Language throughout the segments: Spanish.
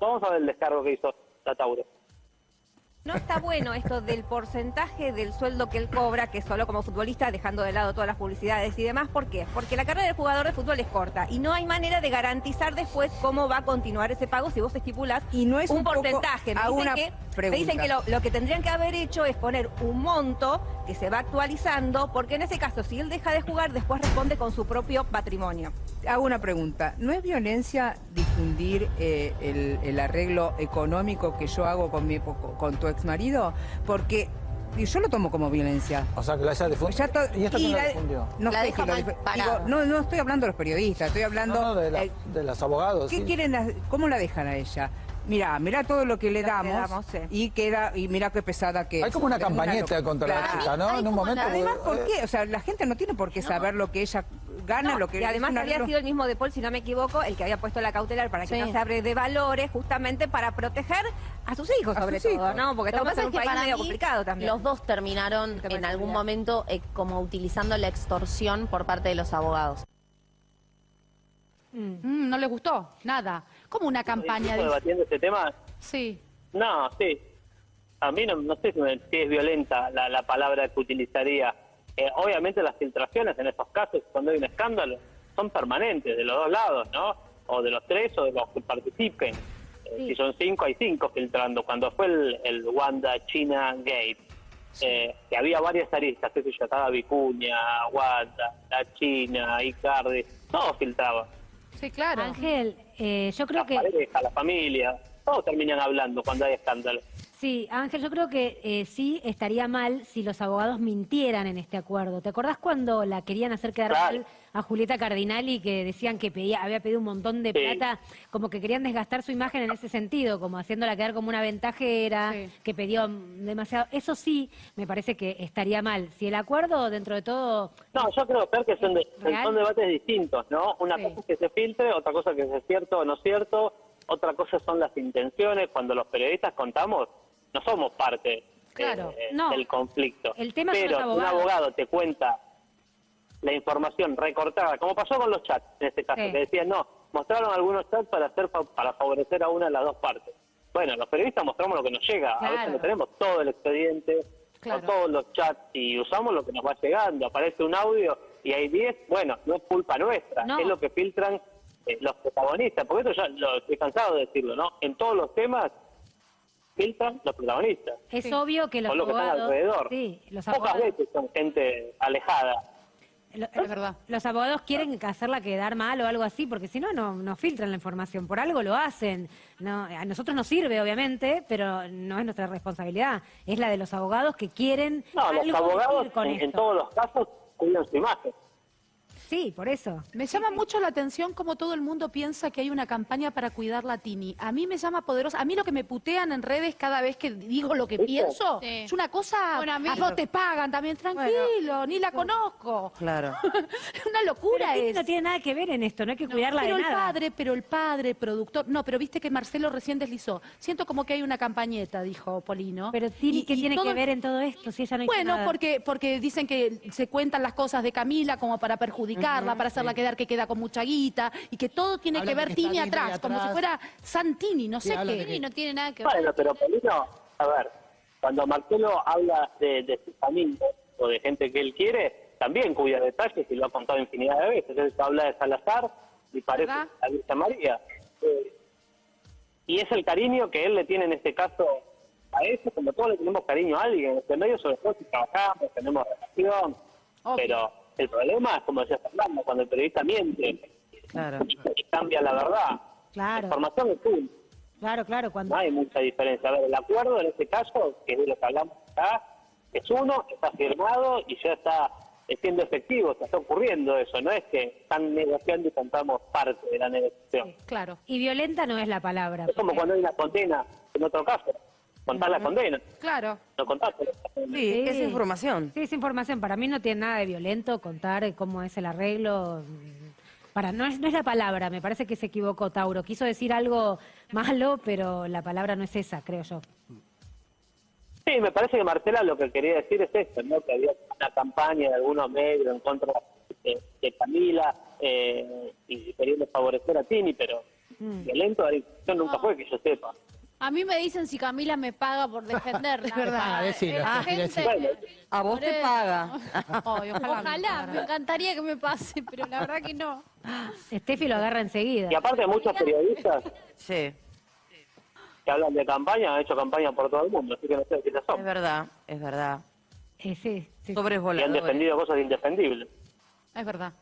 vamos a ver el descargo que hizo la Tauro. No está bueno esto del porcentaje del sueldo que él cobra, que solo como futbolista, dejando de lado todas las publicidades y demás. ¿Por qué? Porque la carrera del jugador de fútbol es corta y no hay manera de garantizar después cómo va a continuar ese pago si vos estipulás y no es un, porcentaje. Me que, dicen que lo, lo que tendrían que haber hecho es poner un monto que se va actualizando, porque en ese caso, si él deja de jugar, después responde con su propio patrimonio. Hago una pregunta. ¿No es violencia difundir eh, el, el arreglo económico que yo hago con, mi, con tu ex marido? Porque y yo lo tomo como violencia. O sea, que la haya difundido. Ya to- ¿Y esto y quién la la- difundió? No La deja mal digo, no, no estoy hablando de los periodistas, estoy hablando... No, no, de, la- eh, de los abogados. ¿Qué sí. quieren? ¿Cómo la dejan a ella? Mira, mira todo lo que le Lo que damos, sí. y queda y mira qué pesada que Hay es. como una Es campañeta contra la chica, ¿no? Hay En un momento. Además, ¿por eh, qué? O sea, la gente no tiene por qué saber lo que ella gana, No, lo que y además había sido el mismo De Paul, si no me equivoco, el que había puesto la cautelar para que Sí. no se abre de valores, justamente para proteger a sus hijos, A sobre sus todo, hijos. ¿no? Porque estamos en es un que país medio mí, complicado también. los dos terminaron tema en algún momento eh, como utilizando la extorsión por parte de los abogados. Mm, no le gustó, nada. Como una campaña. ¿Estamos dice. debatiendo este tema? Sí. No, sí. A mí no, no sé si, me- si es violenta la, la palabra que utilizaría. Eh, obviamente las filtraciones en estos casos, cuando hay un escándalo, son permanentes de los dos lados, ¿no? O de los tres o de los que participen. Eh, Si son cinco, hay cinco filtrando. Cuando fue el, el Wanda China Gate, eh, que había varias aristas, qué sé yo, estaba Vicuña, Wanda, la China, Icardi, todos filtraban. Sí, claro. Ángel, eh, yo creo La que pareja, la familia, todos terminan hablando cuando hay escándalo. Sí, Ángel, yo creo que eh, sí estaría mal si los abogados mintieran en este acuerdo. ¿Te acordás cuando la querían hacer quedar Claro. mal a Julieta Cardinali que decían que pedía, había pedido un montón de Sí. plata, como que querían desgastar su imagen en ese sentido, como haciéndola quedar como una ventajera, Sí. que pidió demasiado. Eso sí, me parece que estaría mal. Si el acuerdo dentro de todo No, yo creo Fer, que son, de- son debates distintos, ¿no? Una Sí. cosa es que se filtre, otra cosa que es cierto o no cierto, otra cosa son las intenciones. Cuando los periodistas contamos, no somos parte eh, no. del conflicto. El tema son Pero si un abogado te cuenta la información recortada, como pasó con los chats en este caso, Sí. que decían, no, mostraron algunos chats para hacer para favorecer a una de las dos partes. Bueno, los periodistas mostramos lo que nos llega, a veces no tenemos todo el expediente, Claro. o todos los chats, y usamos lo que nos va llegando, aparece un audio y hay 10, bueno, no es culpa nuestra, No. es lo que filtran eh, los protagonistas, porque eso ya lo estoy cansado de decirlo, ¿no? En todos los temas filtran los protagonistas. es Sí. obvio que los o lo que están alrededor. Sí, los Pocas abogados... veces son gente alejada. Lo- Es verdad. Los abogados quieren hacerla quedar mal o algo así, porque si no, no, no filtran la información. Por algo lo hacen. No, a nosotros nos sirve, obviamente, pero no es nuestra responsabilidad. Es la de los abogados que quieren No, los abogados con en, todos los casos cuidan su imagen. Sí, por eso. Me llama mucho la atención cómo todo el mundo piensa que hay una campaña para cuidar la Tini. A mí me llama poderosa. A mí lo que me putean en redes cada vez que digo lo que ¿Viste? pienso Sí. es una cosa. Bueno, a mí- no te pagan también, tranquilo, ni la conozco. Claro. una locura Pero Tini es. no tiene nada que ver en esto, no hay que cuidarla pero de el nada. padre, pero el padre, productor. No, pero viste que Marcelo recién deslizó. Siento como que hay una campañeta, dijo Polino. Pero Tini, Y- ¿qué y tiene todo- que ver en todo esto si ella no hizo Bueno, nada? porque, porque dicen que se cuentan las cosas de Camila como para para hacerla quedar que queda con mucha guita y que todo tiene que ver Tini atrás, como si fuera Santini, no sé qué. que- Y no tiene nada que ver. Bueno, pero Polino, a ver, cuando Marcelo habla de, de sus amigos o de gente que él quiere, también cuida detalles y lo ha contado infinidad de veces. Él habla de Salazar y parece ¿Verdad? la Virgen María. Eh, y es el cariño que él le tiene en este caso a eso, como todos le tenemos cariño a alguien. En este medio, sobre todo si trabajamos, tenemos relación. Obvio. Pero el problema es, como decía Fernando, cuando el periodista miente Claro. cambia la verdad. Claro. La información es full. Claro, claro, cuando... No hay mucha diferencia. A ver, el acuerdo en este caso, que es de lo que hablamos acá, es uno, está firmado y ya está siendo efectivo, se está ocurriendo eso. No es que están negociando y contamos parte de la negociación. Claro. Y violenta no es la palabra. Es como cuando hay una condena, en otro caso, contar la condena, Claro. no contar. Sí, es Sí. información. Sí, es información. Para mí no tiene nada de violento contar eh, cómo es el arreglo. Para, no, es, no es la palabra, me parece que se equivocó Tauro. Quiso decir algo malo, pero la palabra no es esa, creo yo. Sí, me parece que Marcela lo que quería decir es esto, ¿no? que había una campaña de algunos medios en contra de, de Camila eh, y queriendo favorecer a Tini, pero Violento de la nunca fue, que yo sepa. A mí me dicen si Camila me paga por defenderla. Es verdad, Ah, decilo, la decilo, gente- decilo. A vos te paga. Ay, ojalá, Ojalá, me encantaría que me pase, pero la verdad que no. Steffi lo agarra enseguida. Y aparte muchos periodistas Sí, que hablan de campaña han hecho campaña por todo el mundo, así que no sé quiénes es son. verdad, es verdad. Eh, sí, sí. Sobres Y han defendido cosas indefendibles. Es verdad.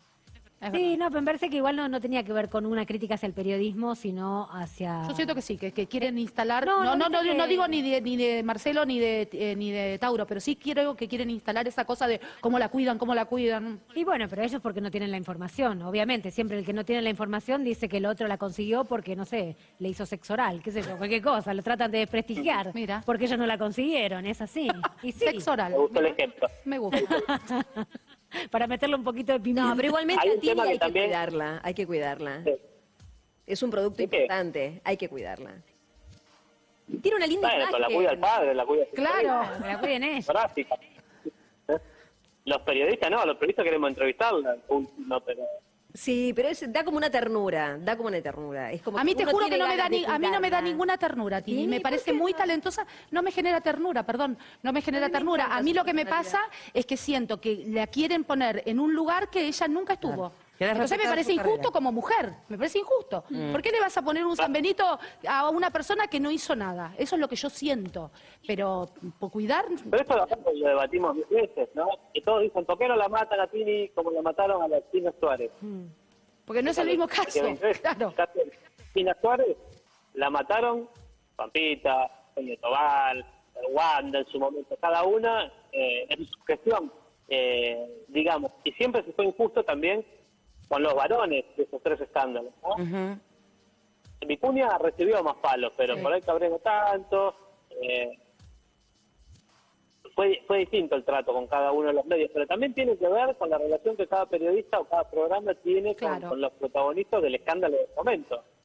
Es Sí, verdad. no, pero me parece que igual no, no tenía que ver con una crítica hacia el periodismo, sino hacia... Yo siento que sí, que, que quieren instalar. No, No, no no, digo ni de, ni de Marcelo ni de, eh, ni de Tauro, pero sí quiero que quieren instalar esa cosa de cómo la cuidan, cómo la cuidan. Y bueno, pero ellos porque no tienen la información, obviamente. Siempre el que no tiene la información dice que el otro la consiguió porque, no sé, le hizo sexo oral, qué sé yo, cualquier cosa. Lo tratan de desprestigiar. Mira. Porque ellos no la consiguieron, es así. Y sí, Sexo oral. Me gustó el ejemplo. Me gusta. para meterle un poquito de pimienta. No, pero igualmente Hay un a que hay que también- cuidarla, hay que cuidarla. Sí. Es un producto importante, hay que cuidarla. Tiene una linda Bueno, la imagen. cuida el padre, la cuida Claro. La cuiden. ¿Eh? Los periodistas no, los periodistas queremos entrevistarla, no, pero Sí, pero es- da como una ternura, da como una ternura. Es como A mí te juro que no me da ni, a mí no me da ninguna ternura, Tini. ¿Y Me parece muy no? talentosa. No me genera ternura, perdón. No me genera me ternura. A mí lo que me pasa es que siento que la quieren poner en un lugar que ella nunca estuvo. Entonces me parece injusto carrera. como mujer. Me parece injusto. ¿Por qué le vas a poner un San Benito a una persona que no hizo nada? Eso es lo que yo siento. Pero por cuidar. Pero esto lo, lo debatimos mil veces, ¿no? Y todos dicen, ¿por qué no la matan a Tini como la mataron a la Tina Suárez? Porque no es el mismo Que caso. Claro. Caso de Tina Suárez la mataron Pampita, Peña Tobal, Wanda en su momento, cada una eh, en su gestión, eh, digamos. Y siempre se fue injusto también con los varones de esos tres escándalos, ¿no? Ujú. Vicuña recibió más palos, pero por ahí Cabrera tanto. eh, fue, fue distinto el trato con cada uno de los medios, pero también tiene que ver con la relación que cada periodista o cada programa tiene con- con, los protagonistas del escándalo del momento.